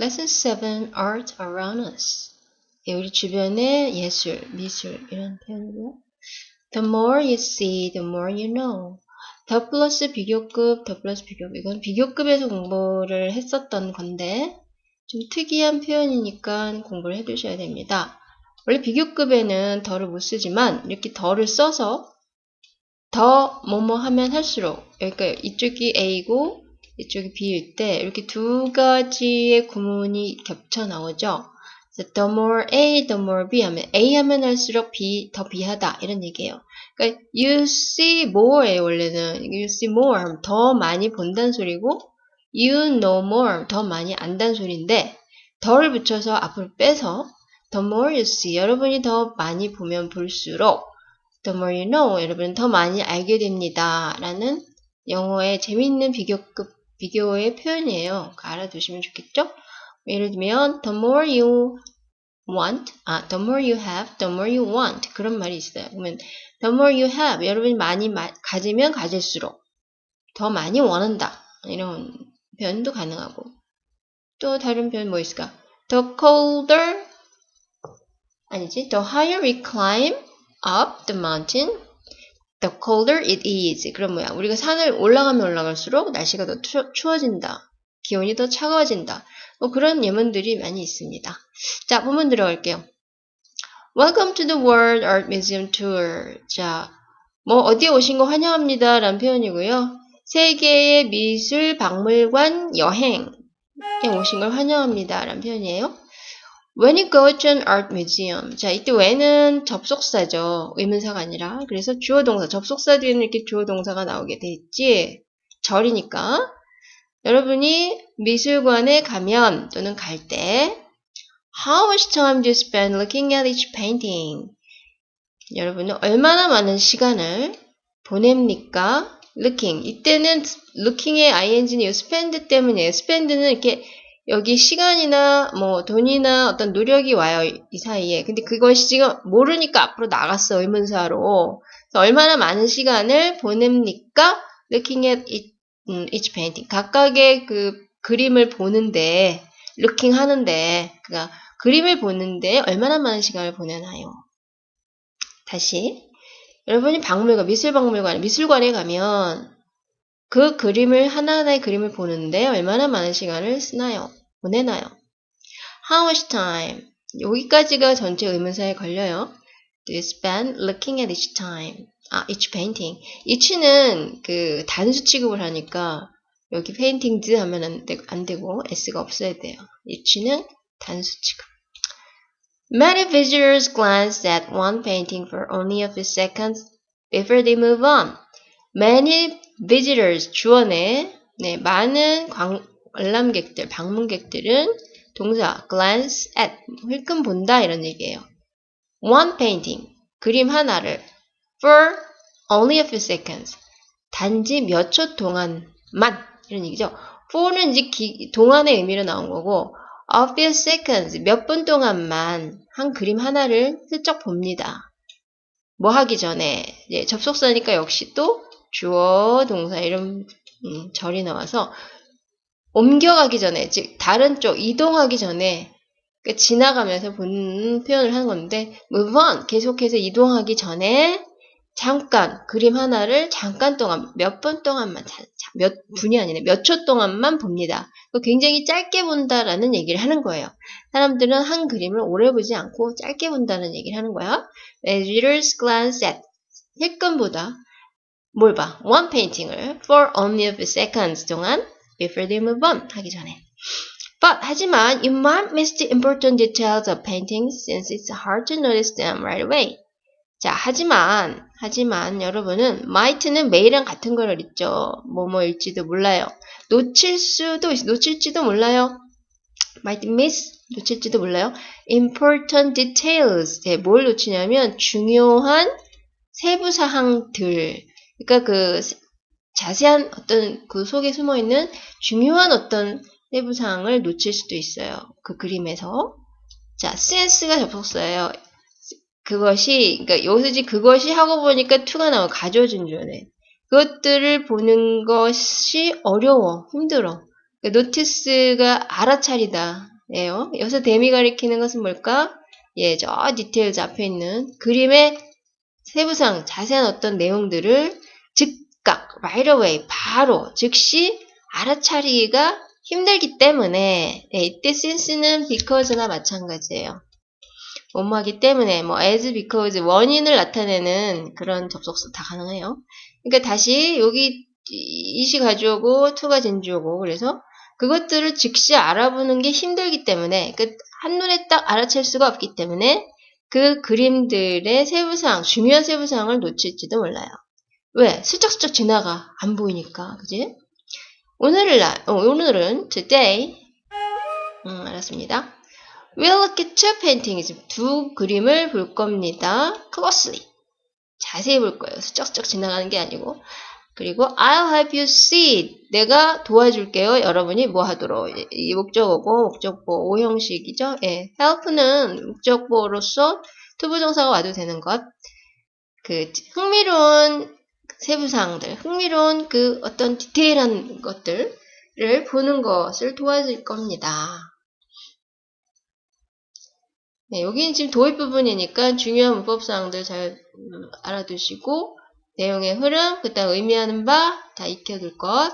Lesson 7 Art Around Us. 예, 우리 주변의 예술, 미술 이런 표현이고요. The more you see, the more you know. 더 플러스 비교급, 더 플러스 비교급. 이건 비교급에서 공부를 했었던 건데 좀 특이한 표현이니까 공부를 해두셔야 됩니다. 원래 비교급에는 더를 못 쓰지만 이렇게 더를 써서 더 뭐뭐 하면 할수록 그러니까 이쪽이 A고 이쪽이 B일 때 이렇게 두 가지의 구문이 겹쳐 나오죠. the more A, the more B 하면 A 하면 할수록 B 더 B하다 이런 얘기예요. 그러니까 you see more예요 원래는 you see more 하면 더 많이 본다는 소리고 you know more 더 많이 안다는 소리인데 더를 붙여서 앞으로 빼서 the more you see 여러분이 더 많이 보면 볼수록 the more you know 여러분은 더 많이 알게 됩니다 라는 영어의 재미있는 비교급 비교의 표현이에요. 알아두시면 좋겠죠? 예를 들면 the more you want, 아, the more you have, the more you want 그런 말이 있어요. 그러면 the more you have 여러분이 많이 마, 가지면 가질수록 더 많이 원한다 이런 표현도 가능하고 또 다른 표현 뭐 있을까? The colder 아니지 the higher we climb up the mountain the colder it is 그럼 뭐야 우리가 산을 올라가면 올라갈수록 날씨가 더 추, 추워진다 기온이 더 차가워진다 뭐 그런 예문들이 많이 있습니다. 자, 본문 들어갈게요. Welcome to the World Art Museum Tour. 자, 뭐 어디에 오신 거 환영합니다. 라는 표현이고요. 세계의 미술 박물관 여행 에 오신 걸 환영합니다. 라는 표현이에요. When you go to an art museum. 자, 이때 when은 접속사죠. 의문사가 아니라. 그래서 주어 동사, 접속사 뒤에는 이렇게 주어 동사가 나오게 돼 있지. 절이니까. 여러분이 미술관에 가면 또는 갈 때 How much time do you spend looking at each painting? 여러분은 얼마나 많은 시간을 보냅니까? looking. 이때는 looking의 ing는 spend 때문이에요. spend는 이렇게 여기 시간이나 뭐 돈이나 어떤 노력이 와요. 이 사이에. 근데 그것이 지금 모르니까 앞으로 나갔어. 의문사로. 얼마나 많은 시간을 보냅니까? looking at each 음, each painting. 각각의 그 그림을 보는데, looking 하는데, 그니까 그림을 보는데 얼마나 많은 시간을 보내나요? 다시. 여러분이 박물관, 미술박물관, 미술관에 가면 그 그림을, 하나하나의 그림을 보는데 얼마나 많은 시간을 쓰나요? 보내나요? How much time? 여기까지가 전체 의문사에 걸려요. Do you spend looking at each time? 아, each painting. each는 그 단수 취급을 하니까 여기 paintings 하면 안, 되, 안 되고 s가 없어야 돼요. each는 단수 취급. Many visitors glance at one painting for only a few seconds before they move on. Many visitors 주어네 네, 많은 관, 관람객들, 방문객들은 동사 glance at 힐끔 본다 이런 얘기예요. One painting 그림 하나를 for only a few seconds. 단지 몇 초 동안만 이런 얘기죠. for는 이제 기, 동안의 의미로 나온 거고 a few seconds 몇 분 동안만 한 그림 하나를 슬쩍 봅니다. 뭐 하기 전에 예, 접속사니까 역시 또 주어 동사 이런 음, 절이 나와서 옮겨가기 전에 즉 다른 쪽 이동하기 전에 지나가면서 본 표현을 하는 건데 move on 계속해서 이동하기 전에 잠깐 그림 하나를 잠깐 동안 몇분 동안만 몇 분이 아니라 몇초 동안만 봅니다. 굉장히 짧게 본다라는 얘기를 하는 거예요. 사람들은 한 그림을 오래 보지 않고 짧게 본다는 얘기를 하는 거야. Readers glance at 힐끔보다 뭘 봐? One painting을 for only a few seconds 동안 before they move on 하기 전에. But 하지만 you might miss the important details of paintings since it's hard to notice them right away. 자, 하지만, 하지만 여러분은 might는 매일랑 같은 걸 읽죠. 뭐뭐일지도 몰라요. 놓칠 수도, 놓칠지도 몰라요. might miss, 놓칠지도 몰라요. important details. 네, 뭘 놓치냐면 중요한 세부 사항들. 그러니까 그 자세한 어떤 그 속에 숨어 있는 중요한 어떤 세부 사항을 놓칠 수도 있어요. 그 그림에서. 자, since가 접속사예요. 그것이 그러니까 여기서 그것이 하고 보니까 투가 나와 가져준 줄네 그것들을 보는 것이 어려워 힘들어 notice가 알아차리다. 예요. 여기서 them이 가리키는 것은 뭘까? 예, 저 details 앞에 있는 그림의 세부상 자세한 어떤 내용들을 즉각, right away, 바로, 즉시 알아차리기가 힘들기 때문에 예, 이때 since는 because나 마찬가지예요. 뭐뭐하기 때문에 뭐 as, because 원인을 나타내는 그런 접속사 다 가능해요. 그러니까 다시 여기 이시 가져오고 to가 진주오고 그래서 그것들을 즉시 알아보는 게 힘들기 때문에 그 한눈에 딱 알아챌 수가 없기 때문에 그 그림들의 세부사항, 중요한 세부사항을 놓칠지도 몰라요. 왜? 슬쩍슬쩍 지나가. 안 보이니까. 그지? 오늘날, 어, 오늘은 today, 음, 알았습니다. We'll look at two paintings. 두 그림을 볼 겁니다. closely. 자세히 볼 거예요. 슬쩍슬쩍 지나가는 게 아니고. 그리고 I'll help you see. 내가 도와줄게요. 여러분이 뭐 하도록. 이 목적어고 목적보 오형식이죠. 예. help는 목적보로서 투부정사가 와도 되는 것. 그 흥미로운 세부사항들, 흥미로운 그 어떤 디테일한 것들을 보는 것을 도와줄 겁니다. 네, 여기는 지금 도입 부분이니까 중요한 문법사항들 잘 알아두시고 내용의 흐름, 그 다음 의미하는 바 다 익혀둘 것